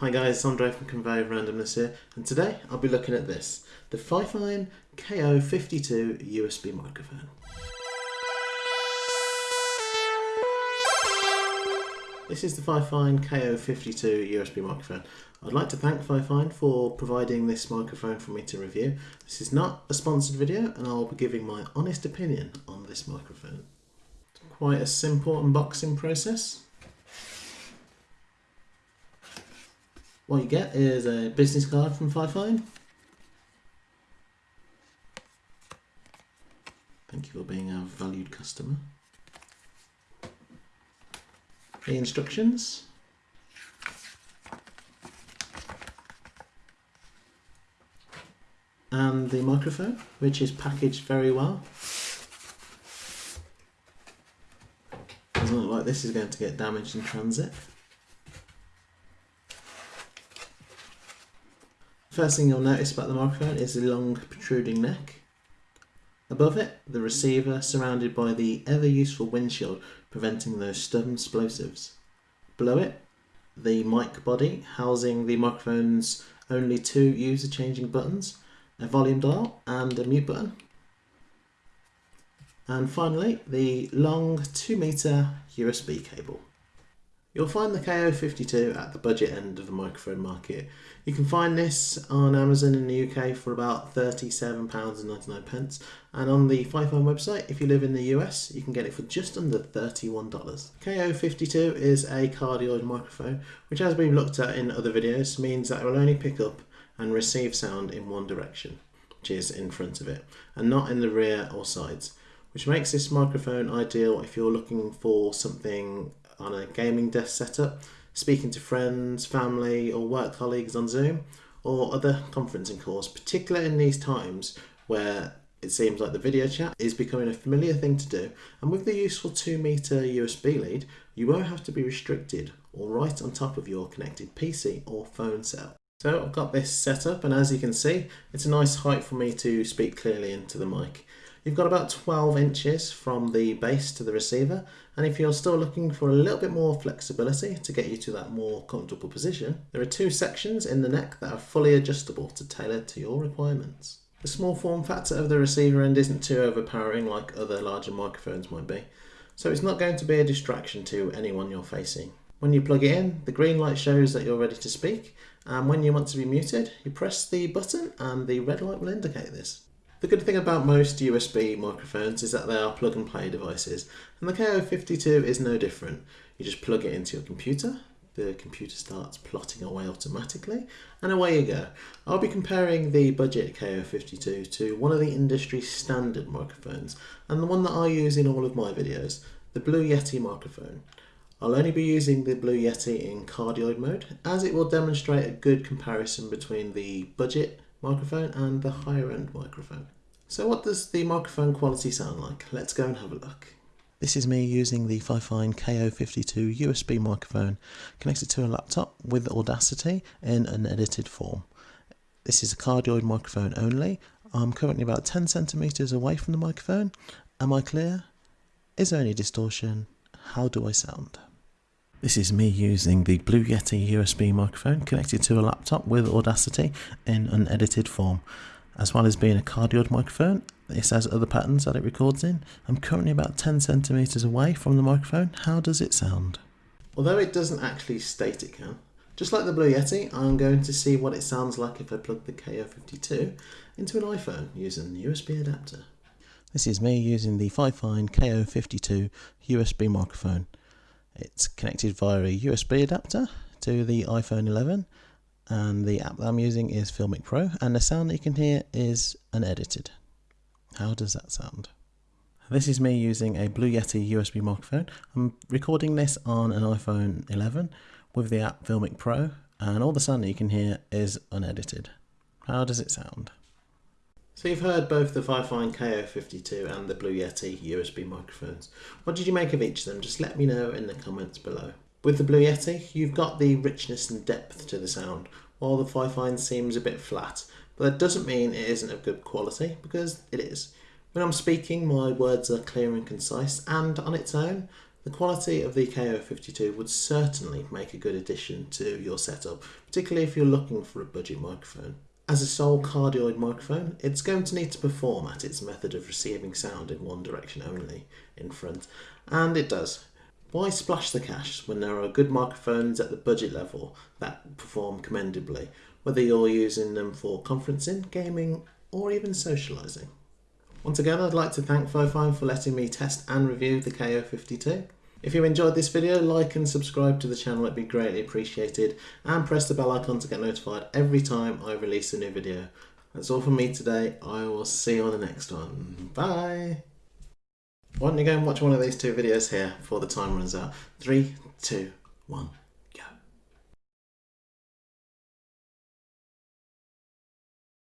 Hi guys, Andre from Convey Randomness here, and today I'll be looking at this, the Fifine KO52 USB microphone. This is the Fifine KO52 USB microphone. I'd like to thank Fifine for providing this microphone for me to review. This is not a sponsored video and I'll be giving my honest opinion on this microphone. It's Quite a simple unboxing process. What you get is a business card from Fifine. Thank you for being a valued customer. The instructions. And the microphone, which is packaged very well. Doesn't look like this is going to get damaged in transit. First thing you'll notice about the microphone is the long protruding neck. Above it, the receiver surrounded by the ever useful windshield preventing those stubborn plosives. Below it, the mic body housing the microphone's only two user changing buttons, a volume dial and a mute button. And finally, the long 2 meter USB cable. You'll find the KO52 at the budget end of the microphone market. You can find this on Amazon in the UK for about £37.99 and on the Fifine website, if you live in the US, you can get it for just under $31. KO52 is a cardioid microphone, which as we've looked at in other videos, means that it will only pick up and receive sound in one direction, which is in front of it, and not in the rear or sides which makes this microphone ideal if you're looking for something on a gaming desk setup, speaking to friends, family, or work colleagues on Zoom, or other conferencing calls, particularly in these times where it seems like the video chat is becoming a familiar thing to do, and with the useful 2 meter USB lead, you won't have to be restricted or right on top of your connected PC or phone cell. So I've got this set up, and as you can see, it's a nice height for me to speak clearly into the mic. You've got about 12 inches from the base to the receiver and if you're still looking for a little bit more flexibility to get you to that more comfortable position, there are two sections in the neck that are fully adjustable to tailor to your requirements. The small form factor of the receiver end isn't too overpowering like other larger microphones might be, so it's not going to be a distraction to anyone you're facing. When you plug it in, the green light shows that you're ready to speak, and when you want to be muted, you press the button and the red light will indicate this. The good thing about most USB microphones is that they are plug and play devices, and the KO52 is no different. You just plug it into your computer, the computer starts plotting away automatically, and away you go. I'll be comparing the budget KO52 to one of the industry standard microphones, and the one that I use in all of my videos, the Blue Yeti microphone. I'll only be using the Blue Yeti in cardioid mode, as it will demonstrate a good comparison between the budget microphone and the higher end microphone. So what does the microphone quality sound like? Let's go and have a look. This is me using the Fifine KO52 USB microphone connected to a laptop with Audacity in an edited form. This is a cardioid microphone only. I'm currently about 10 centimeters away from the microphone. Am I clear? Is there any distortion? How do I sound? This is me using the Blue Yeti USB microphone connected to a laptop with Audacity in an edited form. As well as being a cardioid microphone, this has other patterns that it records in. I'm currently about 10 centimeters away from the microphone. How does it sound? Although it doesn't actually state it can, just like the Blue Yeti, I'm going to see what it sounds like if I plug the KO52 into an iPhone using the USB adapter. This is me using the Fifine KO52 USB microphone. It's connected via a USB adapter to the iPhone 11 and the app that I'm using is Filmic Pro and the sound that you can hear is unedited. How does that sound? This is me using a Blue Yeti USB microphone. I'm recording this on an iPhone 11 with the app Filmic Pro and all the sound that you can hear is unedited. How does it sound? So you've heard both the Fifine KO52 and the Blue Yeti USB microphones. What did you make of each of them? Just let me know in the comments below. With the Blue Yeti, you've got the richness and depth to the sound, while the Fifine seems a bit flat. But that doesn't mean it isn't of good quality, because it is. When I'm speaking, my words are clear and concise, and on its own, The quality of the KO52 would certainly make a good addition to your setup, particularly if you're looking for a budget microphone. As a sole cardioid microphone, it's going to need to perform at its method of receiving sound in one direction only, in front, and it does. Why splash the cash when there are good microphones at the budget level that perform commendably, whether you're using them for conferencing, gaming, or even socialising? Once again, I'd like to thank Fifine for letting me test and review the KO52. If you enjoyed this video, like and subscribe to the channel, it'd be greatly appreciated, and press the bell icon to get notified every time I release a new video. That's all from me today, I will see you on the next one. Bye! Why don't you go and watch one of these two videos here before the time runs out? Three, two, one.